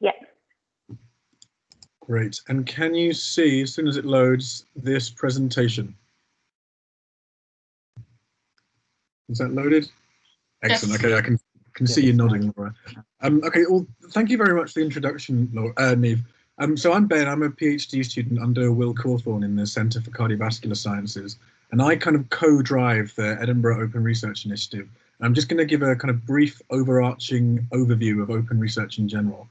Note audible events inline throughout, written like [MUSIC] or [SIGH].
Yeah. Great. And can you see, as soon as it loads, this presentation? Is that loaded? Excellent. Yes. Okay, I can can see you nodding, Laura. Um, okay, well, thank you very much for the introduction, Laura, uh, Neve. Um, so I'm Ben, I'm a PhD student under Will Cawthorn in the Centre for Cardiovascular Sciences, and I kind of co-drive the Edinburgh Open Research Initiative. I'm just going to give a kind of brief overarching overview of open research in general.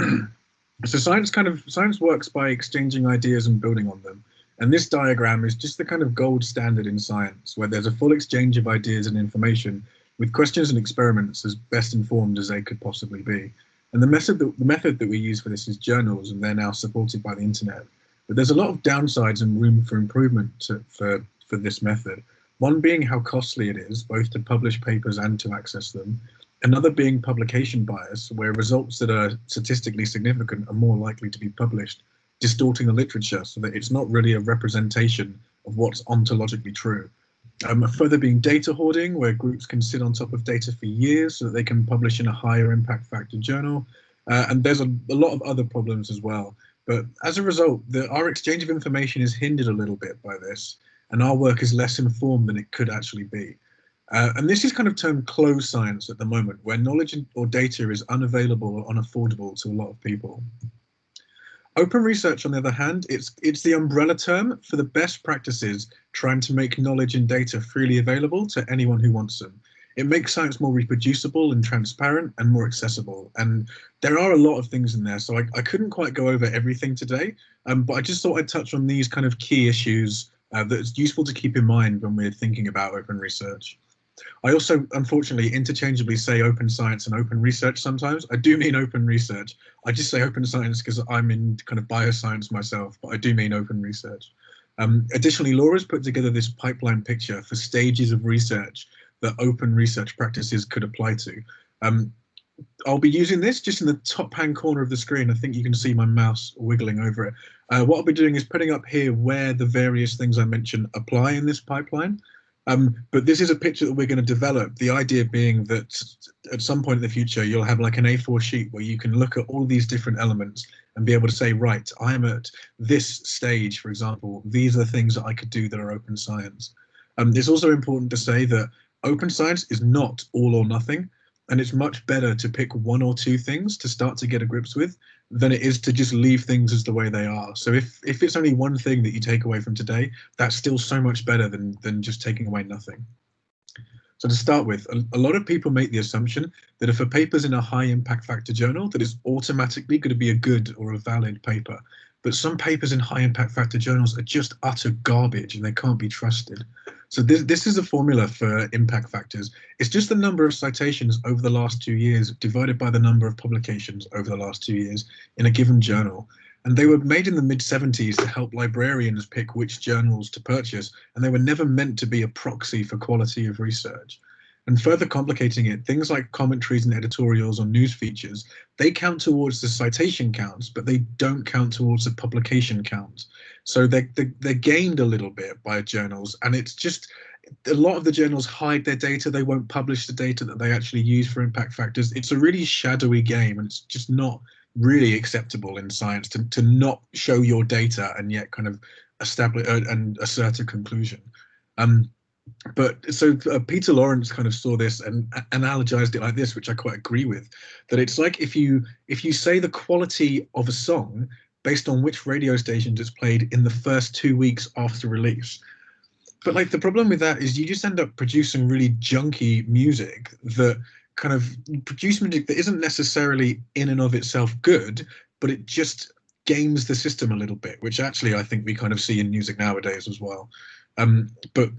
[CLEARS THROAT] so science kind of science works by exchanging ideas and building on them. And this diagram is just the kind of gold standard in science, where there's a full exchange of ideas and information with questions and experiments as best informed as they could possibly be. And the method that, the method that we use for this is journals, and they're now supported by the internet. But there's a lot of downsides and room for improvement to, for, for this method. One being how costly it is, both to publish papers and to access them. Another being publication bias, where results that are statistically significant are more likely to be published, distorting the literature so that it's not really a representation of what's ontologically true. Um, further being data hoarding, where groups can sit on top of data for years so that they can publish in a higher impact factor journal. Uh, and there's a, a, lot of other problems as well. But as a result, the, our exchange of information is hindered a little bit by this, and our work is less informed than it could actually be. Uh, and this is kind of termed closed science at the moment, where knowledge or data is unavailable or unaffordable to a lot of people. Open research, on the other hand, it's, it's the umbrella term for the best practices trying to make knowledge and data freely available to anyone who wants them. It makes science more reproducible and transparent and more accessible. And there are a lot of things in there, so I, I couldn't quite go over everything today, um, but I just thought I'd touch on these kind of key issues uh, that it's useful to keep in mind when we're thinking about open research. I also, unfortunately, interchangeably say open science and open research sometimes. I do mean open research. I just say open science because I'm in kind of bioscience myself, but I do mean open research. Um, additionally, Laura's put together this pipeline picture for stages of research that open research practices could apply to. Um, I'll be using this just in the top hand corner of the screen. I think you can see my mouse wiggling over it. Uh, what I'll be doing is putting up here where the various things I mentioned apply in this pipeline. Um, but this is a picture that we're going to develop. The idea being that at some point in the future, you'll have like an A4 sheet where you can look at all these different elements and be able to say, right, I'm at this stage, for example, these are the things that I could do that are open science. Um, it's also important to say that open science is not all or nothing. And it's much better to pick one or two things to start to get a grips with than it is to just leave things as the way they are. So if if it's only one thing that you take away from today, that's still so much better than than just taking away nothing. So to start with, a, a lot of people make the assumption that if a paper's in a high impact factor journal, that it's automatically going to be a good or a valid paper. But some papers in high impact factor journals are just utter garbage and they can't be trusted. So this, this is a formula for impact factors. It's just the number of citations over the last two years divided by the number of publications over the last two years in a given journal. And they were made in the mid 70s to help librarians pick which journals to purchase, and they were never meant to be a proxy for quality of research. And further complicating it, things like commentaries and editorials or news features, they count towards the citation counts, but they don't count towards the publication count. So they, they, they're gained a little bit by journals and it's just, a lot of the journals hide their data. They won't publish the data that they actually use for impact factors. It's a really shadowy game and it's just not really acceptable in science to, to not show your data and yet kind of establish uh, and assert a conclusion. Um, but so uh, Peter Lawrence kind of saw this and analogized it like this, which I quite agree with, that it's like if you if you say the quality of a song based on which radio stations it's played in the first two weeks after release. But like the problem with that is you just end up producing really junky music that kind of produce music that isn't necessarily in and of itself good, but it just games the system a little bit, which actually I think we kind of see in music nowadays as well. Um, but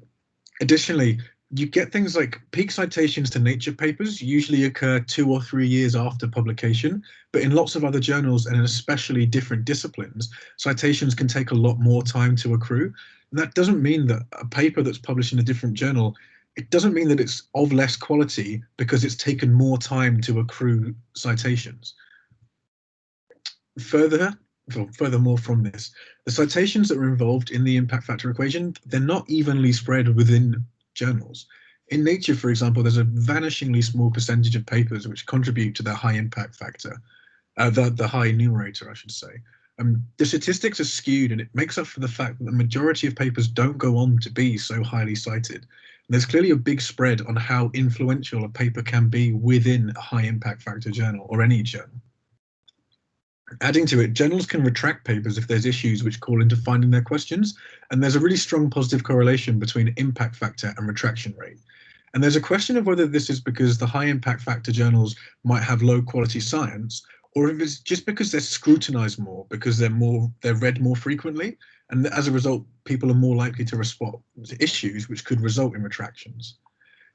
Additionally, you get things like peak citations to nature papers usually occur two or three years after publication, but in lots of other journals and in especially different disciplines, citations can take a lot more time to accrue. And that doesn't mean that a paper that's published in a different journal, it doesn't mean that it's of less quality because it's taken more time to accrue citations. Further, furthermore from this, the citations that are involved in the impact factor equation, they're not evenly spread within journals. In Nature, for example, there's a vanishingly small percentage of papers which contribute to the high impact factor. uh, the, the high numerator, I should say. Um, the statistics are skewed and it makes up for the fact that the majority of papers don't go on to be so highly cited. And there's clearly a big spread on how influential a paper can be within a high impact factor journal or any journal. Adding to it, journals can retract papers if there's issues which call into finding their questions, and there's a really strong positive correlation between impact factor and retraction rate. And there's a question of whether this is because the high impact factor journals might have low quality science, or if it's just because they're scrutinized more, because they're more they're read more frequently, and as a result, people are more likely to respond to issues which could result in retractions.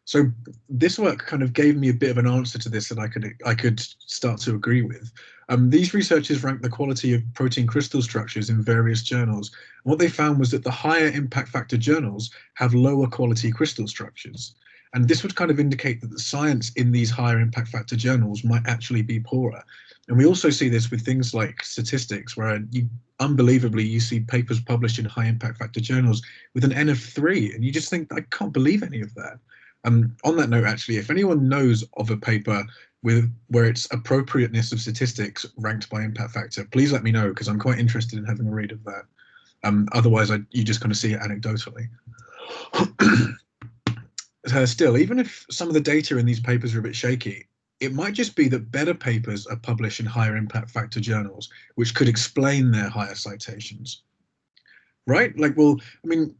So this work kind of gave me a bit of an answer to this that I could I could start to agree with. Um, these researchers ranked the quality of protein crystal structures in various journals. And what they found was that the higher impact factor journals have lower quality crystal structures. And this would kind of indicate that the science in these higher impact factor journals might actually be poorer. And we also see this with things like statistics, where you unbelievably you see papers published in high impact factor journals with an N of three, and you just think, I can't believe any of that. Um, on that note, actually, if anyone knows of a paper with where its appropriateness of statistics ranked by impact factor, please let me know because I'm quite interested in having a read of that. Um, otherwise, I, you just kind of see it anecdotally. [CLEARS THROAT] uh, still, even if some of the data in these papers are a bit shaky, it might just be that better papers are published in higher impact factor journals, which could explain their higher citations. Right? Like, well, I mean,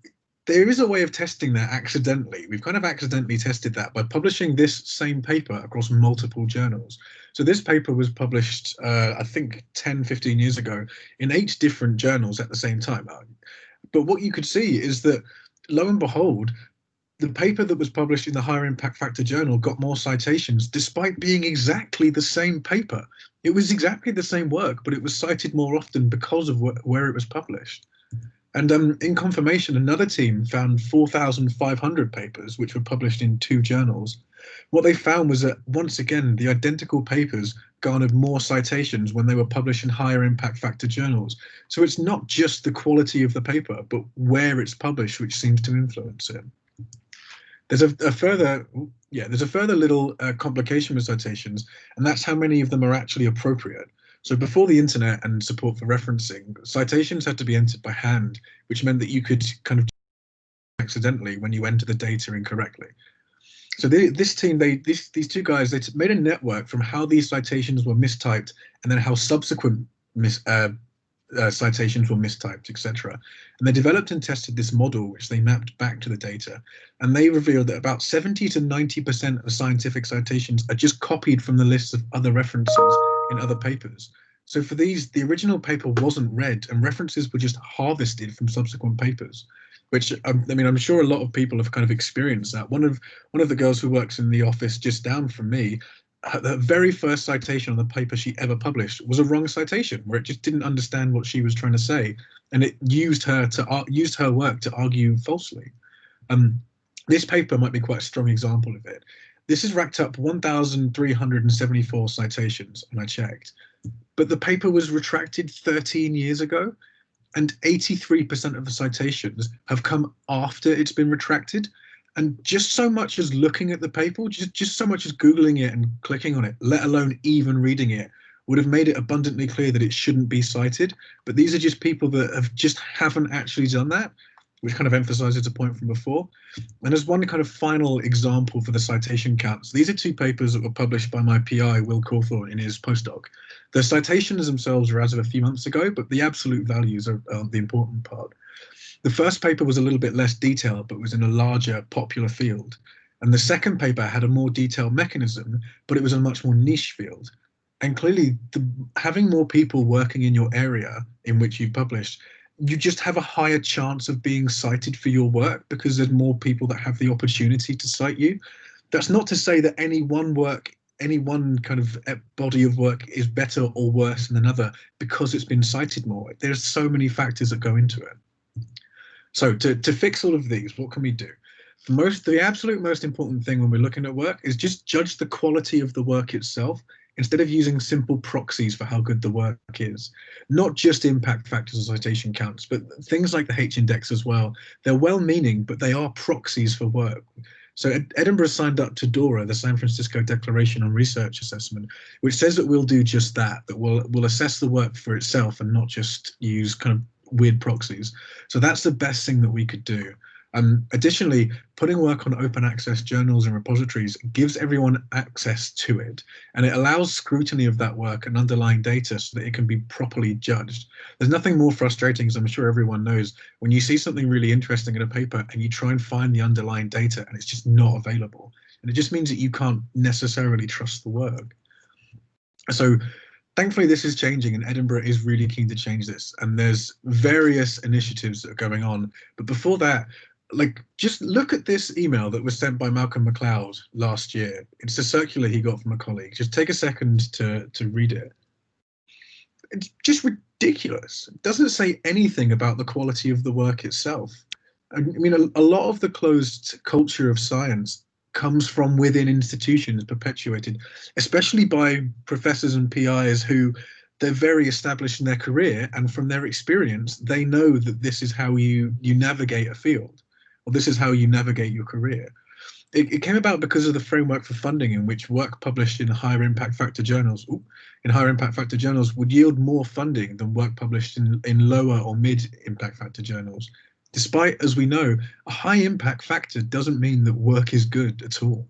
there is a way of testing that accidentally. We've kind of accidentally tested that by publishing this same paper across multiple journals. So this paper was published, uh, I think 10, 15 years ago in eight different journals at the same time. But what you could see is that lo and behold, the paper that was published in the higher impact factor journal got more citations despite being exactly the same paper. It was exactly the same work, but it was cited more often because of wh where it was published. And um, in confirmation, another team found 4,500 papers which were published in two journals. What they found was that once again, the identical papers garnered more citations when they were published in higher impact factor journals. So it's not just the quality of the paper, but where it's published, which seems to influence it. There's a, a further, yeah, there's a further little uh, complication with citations, and that's how many of them are actually appropriate. So before the internet and support for referencing, citations had to be entered by hand, which meant that you could kind of accidentally when you enter the data incorrectly. So they, this team, they these these two guys, they made a network from how these citations were mistyped and then how subsequent mis, uh, uh, citations were mistyped, etc. And they developed and tested this model, which they mapped back to the data. And they revealed that about 70 to 90% of scientific citations are just copied from the lists of other references in other papers. So for these, the original paper wasn't read and references were just harvested from subsequent papers, which um, I mean, I'm sure a lot of people have kind of experienced that. One of one of the girls who works in the office just down from me, the very first citation on the paper she ever published was a wrong citation where it just didn't understand what she was trying to say. And it used her to uh, used her work to argue falsely. Um, this paper might be quite a strong example of it. This has racked up 1,374 citations, and I checked. But the paper was retracted 13 years ago, and 83% of the citations have come after it's been retracted. And just so much as looking at the paper, just, just so much as Googling it and clicking on it, let alone even reading it, would have made it abundantly clear that it shouldn't be cited. But these are just people that have just haven't actually done that which kind of emphasizes a point from before. And as one kind of final example for the citation counts, these are two papers that were published by my PI, Will Cawthorn, in his postdoc. The citations themselves are as of a few months ago, but the absolute values are, are the important part. The first paper was a little bit less detailed, but was in a larger popular field. And the second paper had a more detailed mechanism, but it was a much more niche field. And clearly, the, having more people working in your area in which you published you just have a higher chance of being cited for your work because there's more people that have the opportunity to cite you. That's not to say that any one work, any one kind of eh, body of work is better or worse than another because it's been cited more. There's so many factors that go into it. So to, to fix all of these, what can we do? The most, the absolute most important thing when we're looking at work is just judge the quality of the work itself instead of using simple proxies for how good the work is. Not just impact factors or citation counts, but things like the H-index as well. They're well-meaning, but they are proxies for work. So Ed Edinburgh signed up to DORA, the San Francisco Declaration on Research Assessment, which says that we'll do just that, that we'll, we'll assess the work for itself and not just use kind of weird proxies. So that's the best thing that we could do. Um, additionally, putting work on open access journals and repositories gives everyone access to it, and it allows scrutiny of that work and underlying data so that it can be properly judged. There's nothing more frustrating, as I'm sure everyone knows, when you see something really interesting in a paper and you try and find the underlying data and it's just not available. And it just means that you can't necessarily trust the work. So thankfully this is changing and Edinburgh is really keen to change this and there's various initiatives that are going on but before that like just look at this email that was sent by Malcolm Macleod last year. It's a circular he got from a colleague. Just take a second to to read it. It's just ridiculous. It doesn't say anything about the quality of the work itself. I mean, a, a lot of the closed culture of science comes from within institutions perpetuated, especially by professors and PIs who they're very established in their career and from their experience, they know that this is how you you navigate a field well, this is how you navigate your career. It, it, came about because of the framework for funding in which work published in higher impact factor journals ooh, in higher impact factor journals would yield more funding than work published in, in lower or mid impact factor journals. Despite, as we know, a high impact factor doesn't mean that work is good at all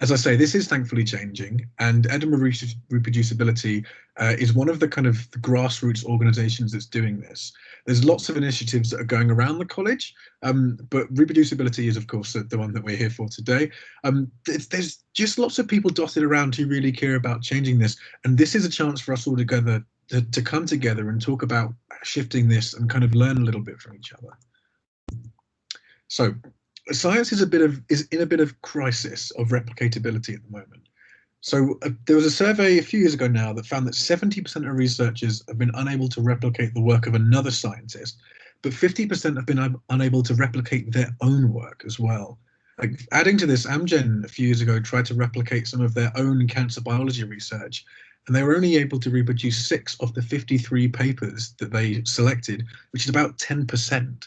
as I say, this is thankfully changing, and Edinburgh ReproducibiliTea uh, is one of the kind of the grassroots organisations that's doing this. There's lots of initiatives that are going around the college, um, but ReproducibiliTea is, of course, the, the, one that we're here for today. Um, there's just lots of people dotted around who really care about changing this, and this is a chance for us all together to, to come together and talk about shifting this and kind of learn a little bit from each other. So science is a bit of is in a bit of crisis of replicatability at the moment. So uh, there was a survey a few years ago now that found that 70% of researchers have been unable to replicate the work of another scientist, but 50% have been unable to replicate their own work as well. Like adding to this, Amgen a few years ago tried to replicate some of their own cancer biology research, and they were only able to reproduce six of the 53 papers that they selected, which is about 10%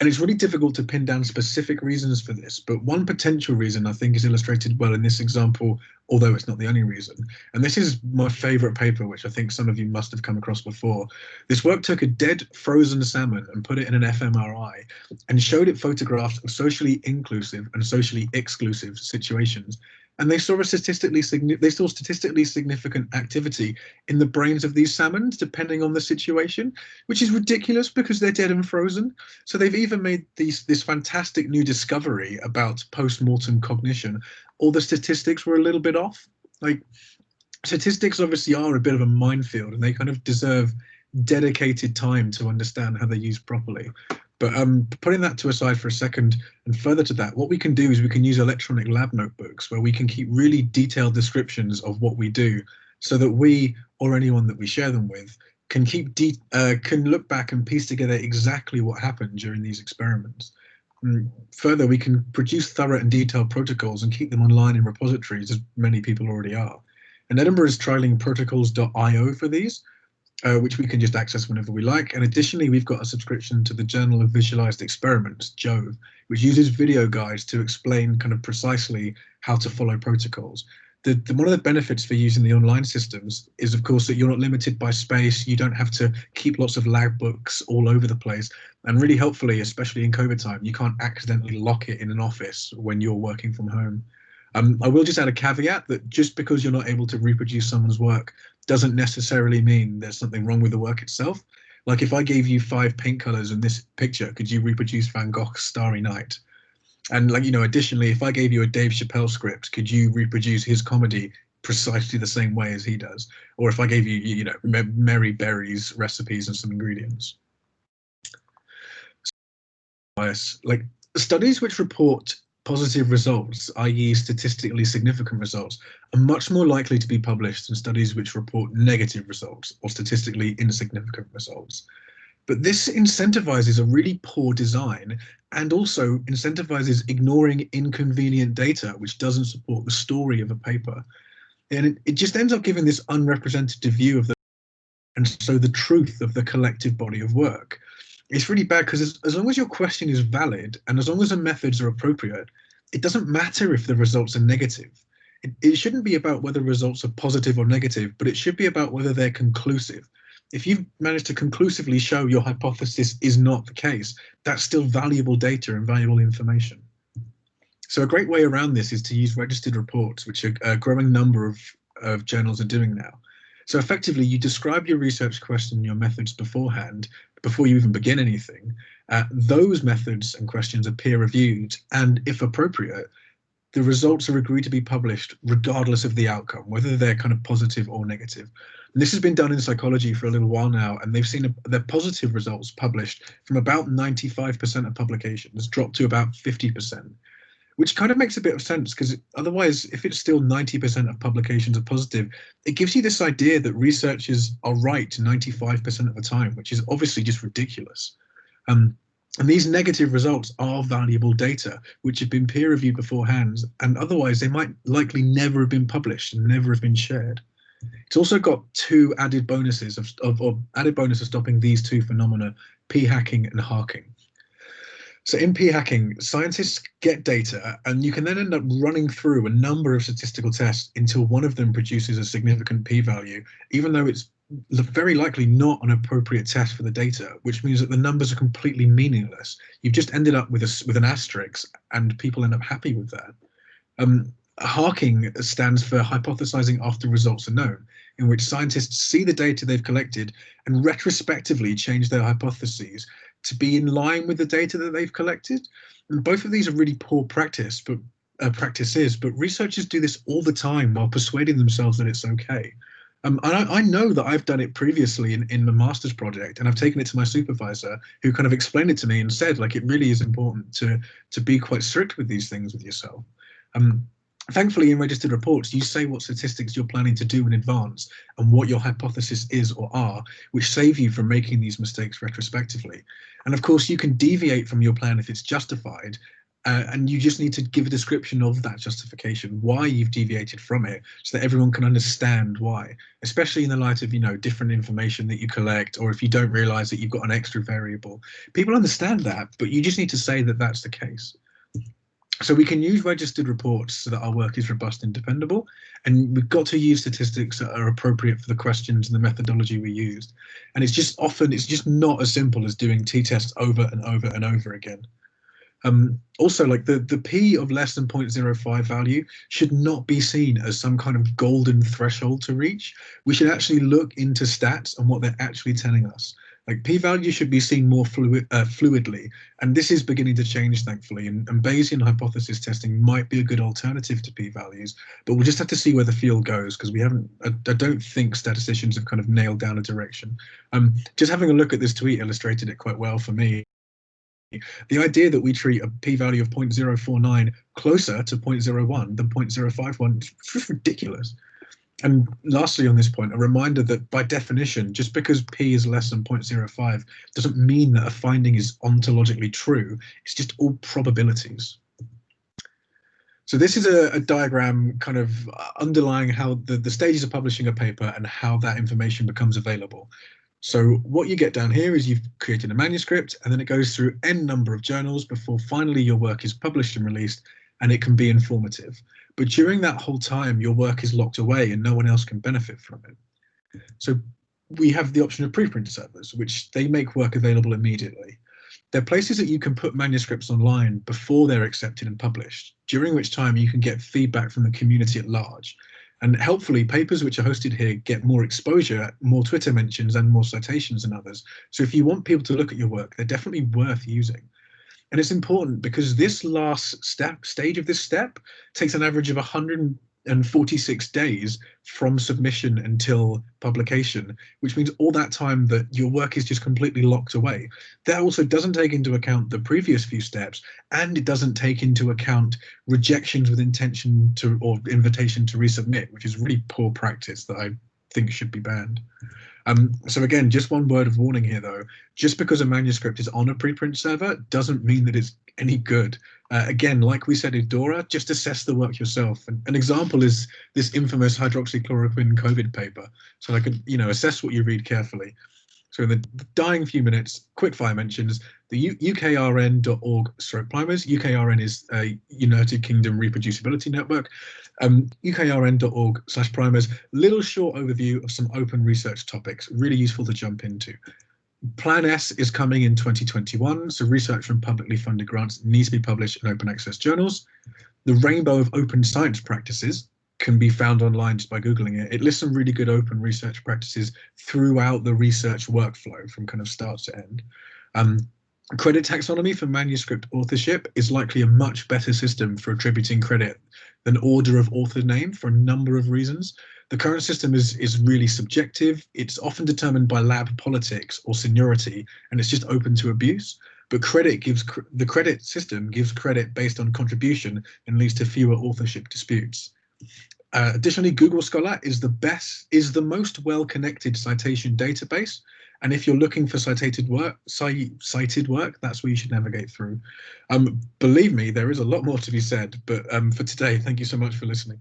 and it's really difficult to pin down specific reasons for this, but one potential reason I think is illustrated well in this example, although it's not the only reason. And this is my favorite paper, which I think some of you must have come across before. This work took a dead frozen salmon and put it in an fMRI and showed it photographs of socially inclusive and socially exclusive situations and they saw a statistically they saw statistically significant activity in the brains of these salmons depending on the situation which is ridiculous because they're dead and frozen. So they've even made these this fantastic new discovery about post-mortem cognition. All the statistics were a little bit off. Like statistics obviously are a bit of a minefield and they kind of deserve dedicated time to understand how they're used properly but um, putting that to aside for a second, and further to that, what we can do is we can use electronic lab notebooks where we can keep really detailed descriptions of what we do, so that we or anyone that we share them with can keep uh, can look back and piece together exactly what happened during these experiments. And further, we can produce thorough and detailed protocols and keep them online in repositories, as many people already are. And Edinburgh is trialing protocols.io for these, uh, which we can just access whenever we like. And additionally, we've got a subscription to the Journal of Visualized Experiments, JOVE, which uses video guides to explain kind of precisely how to follow protocols. The, the, one of the benefits for using the online systems is, of course, that you're not limited by space. You don't have to keep lots of lab books all over the place. And really helpfully, especially in COVID time, you can't accidentally lock it in an office when you're working from home. Um, I will just add a caveat that just because you're not able to reproduce someone's work doesn't necessarily mean there's something wrong with the work itself. Like if I gave you five paint colors in this picture, could you reproduce Van Gogh's Starry Night? And like, you know, additionally, if I gave you a Dave Chappelle script, could you reproduce his comedy precisely the same way as he does? Or if I gave you, you know, Mary Berry's recipes and some ingredients? Like studies which report positive results, i.e. statistically significant results, are much more likely to be published than studies which report negative results or statistically insignificant results. But this incentivizes a really poor design and also incentivizes ignoring inconvenient data which doesn't support the story of a paper. And it, just ends up giving this unrepresentative view of the and so the truth of the collective body of work it's really bad because as, long as your question is valid and as long as the methods are appropriate, it doesn't matter if the results are negative. It, it shouldn't be about whether results are positive or negative, but it should be about whether they're conclusive. If you've managed to conclusively show your hypothesis is not the case, that's still valuable data and valuable information. So a great way around this is to use registered reports, which a growing number of, of journals are doing now. So effectively, you describe your research question and your methods beforehand, before you even begin anything. Uh, those methods and questions are peer reviewed, and if appropriate, the results are agreed to be published regardless of the outcome, whether they're kind of positive or negative. And this has been done in psychology for a little while now, and they've seen a, their positive results published from about 95% of publications drop to about 50% which kind of makes a bit of sense because otherwise, if it's still 90% of publications are positive, it gives you this idea that researchers are right 95% of the time, which is obviously just ridiculous. Um, and these negative results are valuable data, which have been peer reviewed beforehand, and otherwise they might likely never have been published and never have been shared. It's also got two added bonuses of, of, of added bonus of stopping these two phenomena, p-hacking and harking. So in p-hacking, scientists get data and you can then end up running through a number of statistical tests until one of them produces a significant p-value, even though it's very likely not an appropriate test for the data, which means that the numbers are completely meaningless. You've just ended up with a, with an asterisk and people end up happy with that. Um, Harking stands for hypothesizing after results are known, in which scientists see the data they've collected and retrospectively change their hypotheses to be in line with the data that they've collected. And both of these are really poor practice, but uh, practices, but researchers do this all the time while persuading themselves that it's okay. Um, and I, I, know that I've done it previously in, in my master's project, and I've taken it to my supervisor, who kind of explained it to me and said, like, it really is important to to be quite strict with these things with yourself. Um, Thankfully, in registered reports, you say what statistics you're planning to do in advance and what your hypothesis is or are, which save you from making these mistakes retrospectively. And of course, you can deviate from your plan if it's justified, uh, and you just need to give a description of that justification, why you've deviated from it, so that everyone can understand why, especially in the light of, you know, different information that you collect, or if you don't realize that you've got an extra variable. People understand that, but you just need to say that that's the case so we can use registered reports so that our work is robust and dependable. And we've got to use statistics that are appropriate for the questions and the methodology we used. And it's just often it's just not as simple as doing t-tests over and over and over again. Um, also like the the p of less than 0.05 value should not be seen as some kind of golden threshold to reach. We should actually look into stats and what they're actually telling us like p-value should be seen more fluid, uh, fluidly, and this is beginning to change, thankfully. And, and Bayesian hypothesis testing might be a good alternative to p-values, but we'll just have to see where the field goes because we haven't. I, I, don't think statisticians have kind of nailed down a direction. Um, just having a look at this tweet illustrated it quite well for me. The idea that we treat a p-value of 0.049 closer to 0.01 than 0.051 is ridiculous. And lastly, on this point, a reminder that by definition, just because p is less than 0.05 doesn't mean that a finding is ontologically true. It's just all probabilities. So this is a, a, diagram kind of uh, underlying how the, the stages of publishing a paper and how that information becomes available. So what you get down here is you've created a manuscript and then it goes through n number of journals before finally your work is published and released and it can be informative. But during that whole time, your work is locked away and no one else can benefit from it. So we have the option of preprint servers, which they make work available immediately. They're places that you can put manuscripts online before they're accepted and published, during which time you can get feedback from the community at large. And helpfully, papers which are hosted here get more exposure, more Twitter mentions, and more citations than others. So if you want people to look at your work, they're definitely worth using. And it's important because this last step stage of this step takes an average of 146 days from submission until publication, which means all that time that your work is just completely locked away. That also doesn't take into account the previous few steps, and it doesn't take into account rejections with intention to or invitation to resubmit, which is really poor practice that I think should be banned. Um, so again, just one word of warning here, though. Just because a manuscript is on a preprint server doesn't mean that it's any good. Uh, again, like we said in Dora, just assess the work yourself. And an example is this infamous hydroxychloroquine COVID paper. So I could, you know, assess what you read carefully. So in the dying few minutes, quickfire mentions the ukrn.org stroke primers. UKRN is a United Kingdom reproducibility network. Um, ukrn.org slash primers, little short overview of some open research topics, really useful to jump into. Plan S is coming in 2021, so research from publicly funded grants needs to be published in open access journals. The rainbow of open science practices can be found online just by Googling it. It lists some really good open research practices throughout the research workflow from kind of start to end. Um, credit taxonomy for manuscript authorship is likely a much better system for attributing credit than order of author name for a number of reasons. The current system is, is really subjective. It's often determined by lab politics or seniority, and it's just open to abuse. But credit gives the credit system gives credit based on contribution and leads to fewer authorship disputes. Uh, additionally, Google Scholar is the best, is the most well-connected citation database. And if you're looking for cited work, cited work, that's where you should navigate through. Um, believe me, there is a lot more to be said, but um, for today, thank you so much for listening.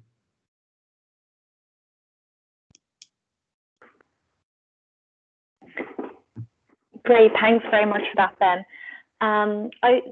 Great, thanks very much for that, Ben. Um, I